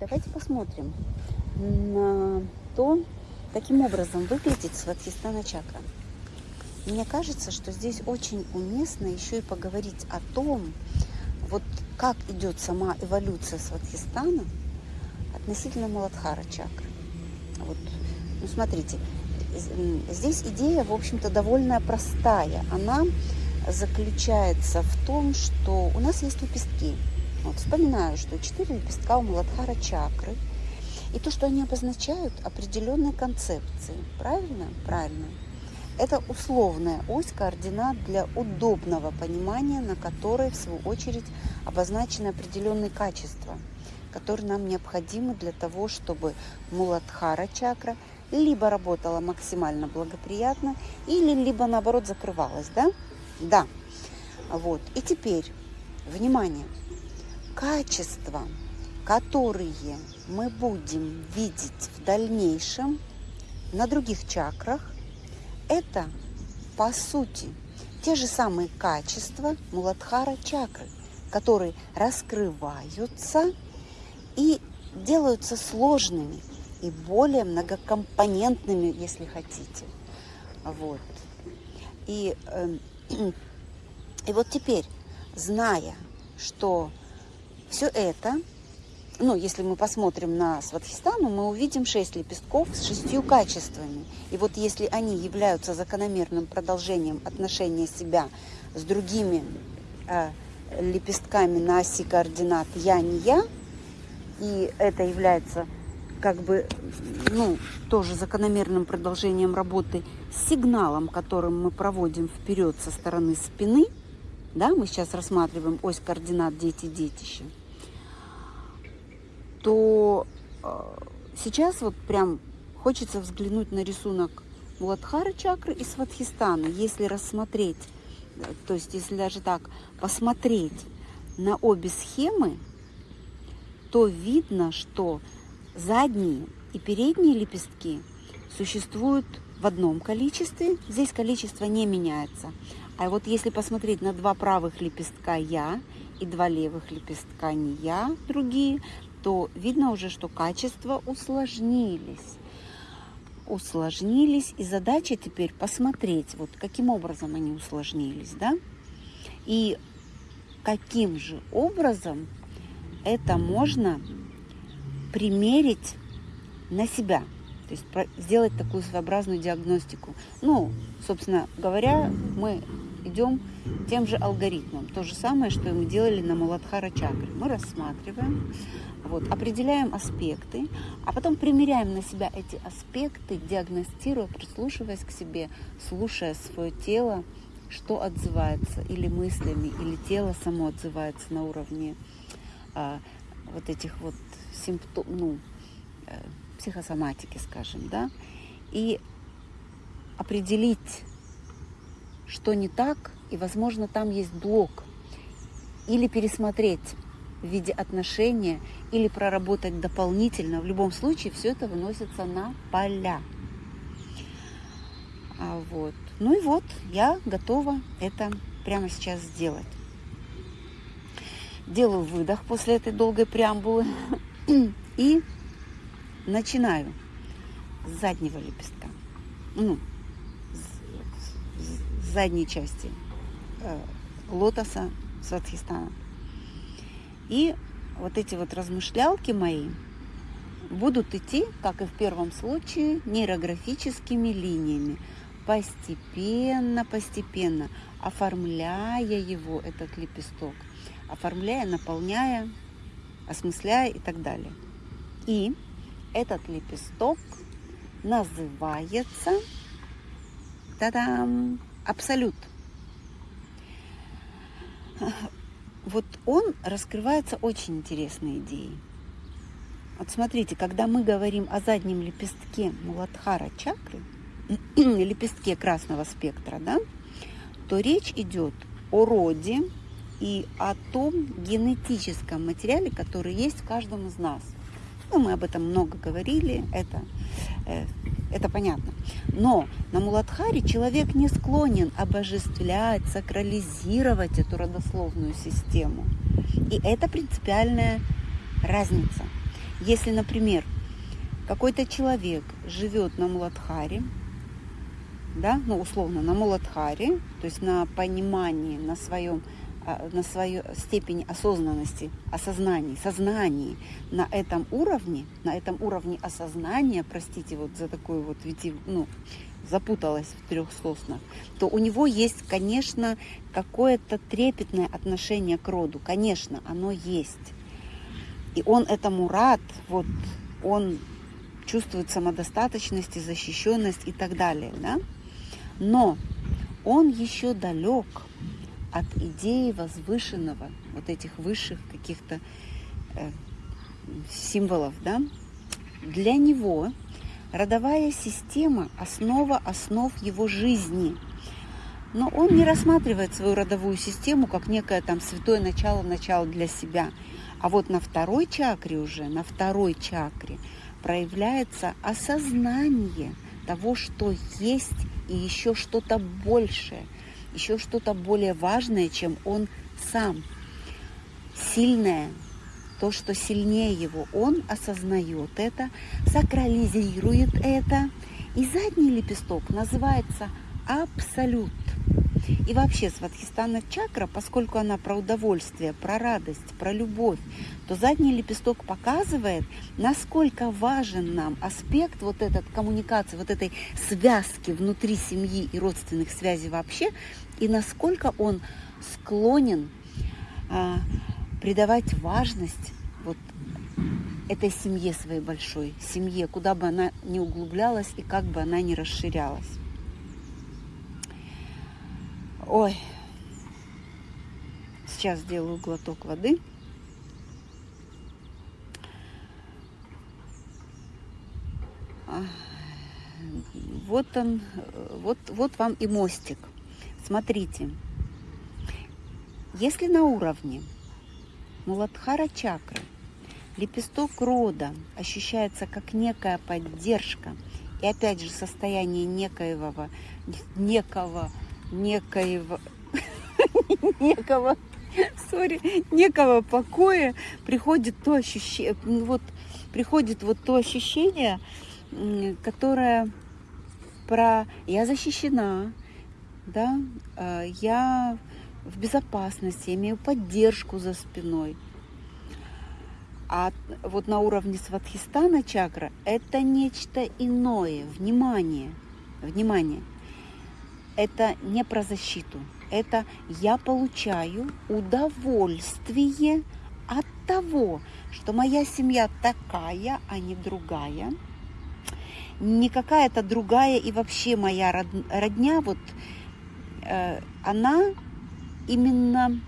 Давайте посмотрим на то, каким образом выглядит Сватхистана чакра. Мне кажется, что здесь очень уместно еще и поговорить о том, вот как идет сама эволюция Сватхистана относительно Маладхара чакры. Вот, ну смотрите, здесь идея, в общем-то, довольно простая. Она заключается в том, что у нас есть лепестки. Вот, вспоминаю, что четыре лепестка у Маладхара чакры. И то, что они обозначают определенные концепции. Правильно? Правильно. Это условная ось координат для удобного понимания, на которой, в свою очередь, обозначены определенные качества, которые нам необходимы для того, чтобы Муладхара чакра либо работала максимально благоприятно, или либо наоборот закрывалась, да? Да. Вот. И теперь, внимание, качества, которые мы будем видеть в дальнейшем на других чакрах, это, по сути, те же самые качества Муладхара чакры, которые раскрываются и делаются сложными и более многокомпонентными, если хотите. Вот. И, э, и вот теперь, зная, что все это ну, если мы посмотрим на Сватхистану, мы увидим шесть лепестков с шестью качествами. И вот если они являются закономерным продолжением отношения себя с другими э, лепестками на оси координат «я» не «я», и это является как бы, ну, тоже закономерным продолжением работы с сигналом, которым мы проводим вперед со стороны спины, да, мы сейчас рассматриваем ось координат «дети-детище», то э, сейчас вот прям хочется взглянуть на рисунок Муладхара чакры и Сватхистана. Если рассмотреть, э, то есть если даже так посмотреть на обе схемы, то видно, что задние и передние лепестки существуют в одном количестве. Здесь количество не меняется. А вот если посмотреть на два правых лепестка «я» и два левых лепестка «не я», другие, то видно уже, что качества усложнились. Усложнились, и задача теперь посмотреть, вот каким образом они усложнились, да, и каким же образом это можно примерить на себя, то есть сделать такую своеобразную диагностику. Ну, собственно говоря, мы идем тем же алгоритмом. То же самое, что и мы делали на Маладхара чакре. Мы рассматриваем, вот, определяем аспекты, а потом примеряем на себя эти аспекты, диагностируя, прислушиваясь к себе, слушая свое тело, что отзывается, или мыслями, или тело само отзывается на уровне а, вот этих вот симптомов, ну, э, психосоматики, скажем, да, и определить, что не так, и, возможно, там есть блок, или пересмотреть в виде отношения, или проработать дополнительно. В любом случае, все это выносится на поля. А вот. Ну и вот, я готова это прямо сейчас сделать. Делаю выдох после этой долгой преамбулы и начинаю с заднего лепестка, ну, задней части э, лотоса Сватхистана. И вот эти вот размышлялки мои будут идти, как и в первом случае, нейрографическими линиями, постепенно, постепенно, оформляя его, этот лепесток, оформляя, наполняя, осмысляя и так далее. И этот лепесток называется та-дам, абсолют. Вот он раскрывается очень интересной идеей. Вот смотрите, когда мы говорим о заднем лепестке Муладхара чакры, лепестке красного спектра, да, то речь идет о роде и о том генетическом материале, который есть в каждом из нас – ну, мы об этом много говорили, это, э, это понятно. Но на Муладхаре человек не склонен обожествлять, сакрализировать эту родословную систему. И это принципиальная разница. Если, например, какой-то человек живет на Муладхаре, да, ну условно на Муладхаре, то есть на понимании, на своем на свою степень осознанности, осознании, сознании на этом уровне, на этом уровне осознания, простите вот за такую вот, ну, запуталась в трех соснах, то у него есть, конечно, какое-то трепетное отношение к роду. Конечно, оно есть. И он этому рад, вот он чувствует самодостаточность и защищенность и так далее. Да? Но он еще далек от идеи возвышенного, вот этих высших каких-то э, символов. Да? Для него Родовая система – основа основ его жизни. Но он не рассматривает свою родовую систему как некое там святое начало, начало для себя. А вот на второй чакре уже, на второй чакре проявляется осознание того, что есть и еще что-то большее, еще что-то более важное, чем он сам. Сильное, то, что сильнее его, он осознает это, сакрализирует это. И задний лепесток называется абсолют. И вообще сватхистана чакра, поскольку она про удовольствие, про радость, про любовь, то задний лепесток показывает, насколько важен нам аспект вот этот коммуникации, вот этой связки внутри семьи и родственных связей вообще, и насколько он склонен а, придавать важность вот этой семье своей большой, семье, куда бы она ни углублялась и как бы она ни расширялась. Ой, сейчас сделаю глоток воды. Вот он, вот, вот вам и мостик. Смотрите, если на уровне Муладхара чакры. Лепесток рода ощущается как некая поддержка. И опять же состояние некоего, некого, некоего, некого, сори, некого покоя приходит то ощущение, вот приходит вот то ощущение, которое про я защищена, да, а, я в безопасности, имею поддержку за спиной. А вот на уровне сватхистана чакра это нечто иное. Внимание, внимание. Это не про защиту. Это я получаю удовольствие от того, что моя семья такая, а не другая. Не какая-то другая и вообще моя родня, вот э, она именно,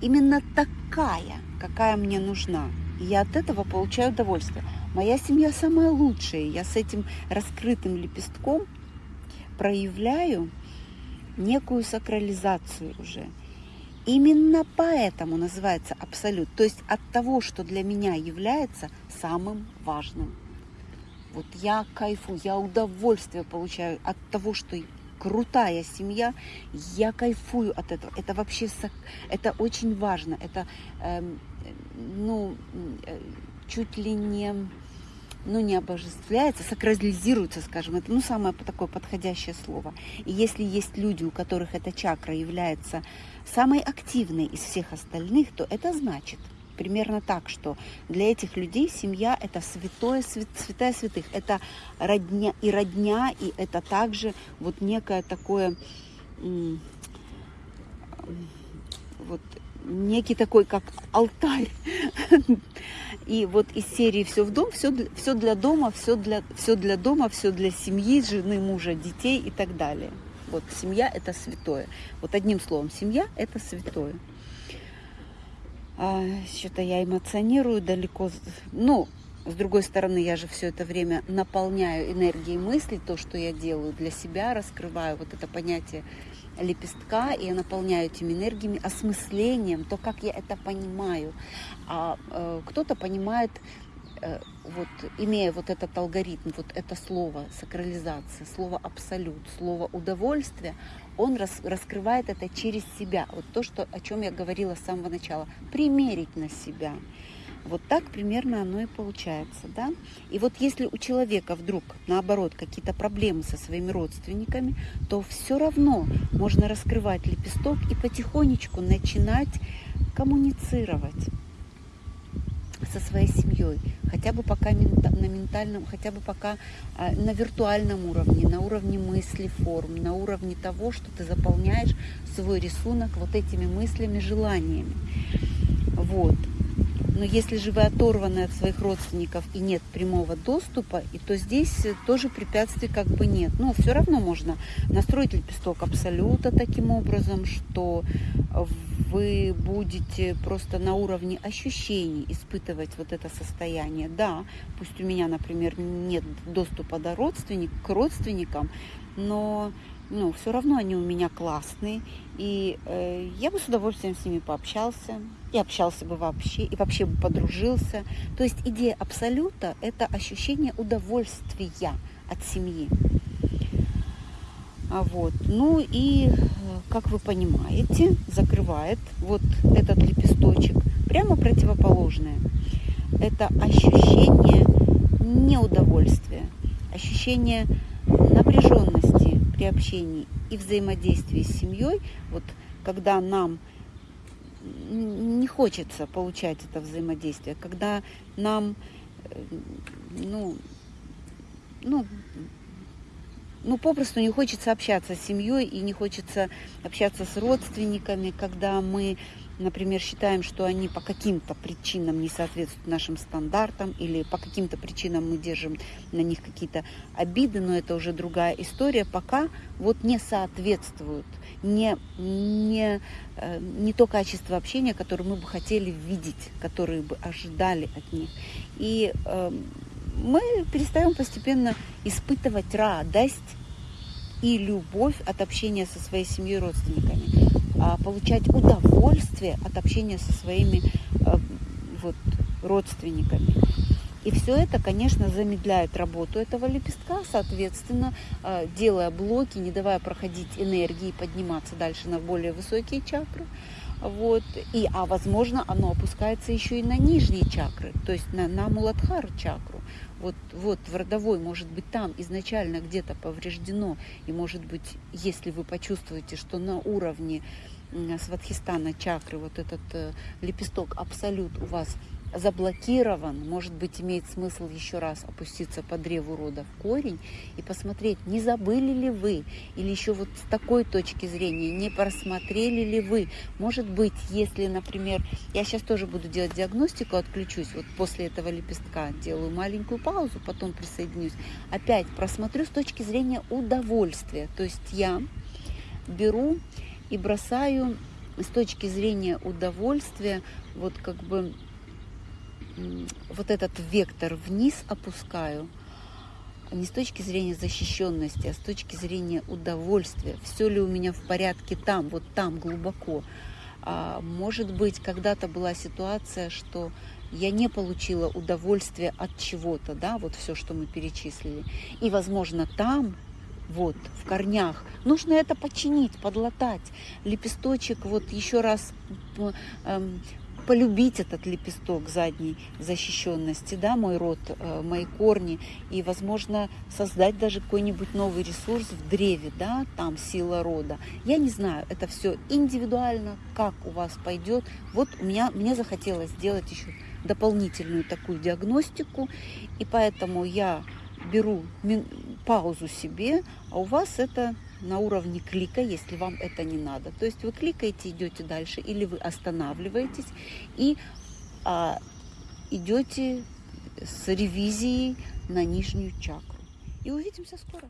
именно такая, какая мне нужна. И я от этого получаю удовольствие. Моя семья самая лучшая. Я с этим раскрытым лепестком проявляю некую сакрализацию уже. Именно поэтому называется абсолют. То есть от того, что для меня является самым важным. Вот я кайфу, я удовольствие получаю от того, что крутая семья, я кайфую от этого. Это вообще, это очень важно. Это, э, ну, э, чуть ли не, ну, не обожествляется, сакрализируется, скажем. Это, ну, самое такое подходящее слово. И если есть люди, у которых эта чакра является самой активной из всех остальных, то это значит – примерно так, что для этих людей семья это святое, свят, святая святых, это родня и родня, и это также вот некое такое, вот некий такой, как алтарь. И вот из серии «Все в дом», все, все для дома, все для, все для дома, все для семьи, жены, мужа, детей и так далее. Вот семья – это святое. Вот одним словом, семья – это святое а, что-то я эмоционирую далеко. Ну, с другой стороны, я же все это время наполняю энергией мысли, то, что я делаю для себя, раскрываю вот это понятие лепестка, и я наполняю этими энергиями, осмыслением, то, как я это понимаю. А э, кто-то понимает Э, вот имея вот этот алгоритм, вот это слово сакрализация, слово абсолют, слово удовольствие, он рас, раскрывает это через себя. Вот то, что, о чем я говорила с самого начала. Примерить на себя. Вот так примерно оно и получается, да? И вот если у человека вдруг, наоборот, какие-то проблемы со своими родственниками, то все равно можно раскрывать лепесток и потихонечку начинать коммуницировать со своей семьей, хотя бы пока на ментальном, хотя бы пока а, на виртуальном уровне, на уровне мысли, форм, на уровне того, что ты заполняешь свой рисунок вот этими мыслями, желаниями. Вот. Но если же вы оторваны от своих родственников и нет прямого доступа, и то здесь тоже препятствий как бы нет. Но все равно можно настроить лепесток абсолюта таким образом, что вы будете просто на уровне ощущений испытывать вот это состояние. Да, пусть у меня, например, нет доступа до родственник, к родственникам, но ну, все равно они у меня классные, и э, я бы с удовольствием с ними пообщался, и общался бы вообще, и вообще бы подружился. То есть идея абсолюта – это ощущение удовольствия от семьи. А вот. Ну и, э, как вы понимаете, закрывает вот этот лепесточек прямо противоположное. Это ощущение неудовольствия, ощущение напряженности при общении и взаимодействии с семьей, вот когда нам не хочется получать это взаимодействие, когда нам, э, ну, ну, ну, попросту не хочется общаться с семьей и не хочется общаться с родственниками, когда мы например, считаем, что они по каким-то причинам не соответствуют нашим стандартам или по каким-то причинам мы держим на них какие-то обиды, но это уже другая история, пока вот не соответствуют, не, не, э, не то качество общения, которое мы бы хотели видеть, которое бы ожидали от них. И э, мы перестаем постепенно испытывать радость и любовь от общения со своей семьей и родственниками. А, получать удовольствие от общения со своими а, вот, родственниками. И все это, конечно, замедляет работу этого лепестка, соответственно, а, делая блоки, не давая проходить энергии, подниматься дальше на более высокие чакры. Вот. И, а возможно, оно опускается еще и на нижние чакры, то есть на, на Муладхару чакру. Вот, вот в родовой, может быть, там изначально где-то повреждено. И, может быть, если вы почувствуете, что на уровне Сватхистана чакры, вот этот э, лепесток абсолют у вас заблокирован, может быть, имеет смысл еще раз опуститься по древу рода в корень и посмотреть, не забыли ли вы, или еще вот с такой точки зрения, не просмотрели ли вы. Может быть, если, например, я сейчас тоже буду делать диагностику, отключусь, вот после этого лепестка делаю маленькую паузу, потом присоединюсь, опять просмотрю с точки зрения удовольствия. То есть я беру и бросаю с точки зрения удовольствия вот как бы вот этот вектор вниз опускаю, не с точки зрения защищенности, а с точки зрения удовольствия. Все ли у меня в порядке там, вот там глубоко. А, может быть, когда-то была ситуация, что я не получила удовольствия от чего-то, да, вот все, что мы перечислили. И, возможно, там вот, в корнях. Нужно это починить, подлатать. Лепесточек, вот еще раз эм, полюбить этот лепесток задней защищенности, да, мой род, э, мои корни, и, возможно, создать даже какой-нибудь новый ресурс в древе, да, там сила рода. Я не знаю, это все индивидуально, как у вас пойдет. Вот у меня, мне захотелось сделать еще дополнительную такую диагностику, и поэтому я беру паузу себе, а у вас это на уровне клика, если вам это не надо. То есть вы кликаете, идете дальше, или вы останавливаетесь и а, идете с ревизией на нижнюю чакру. И увидимся скоро.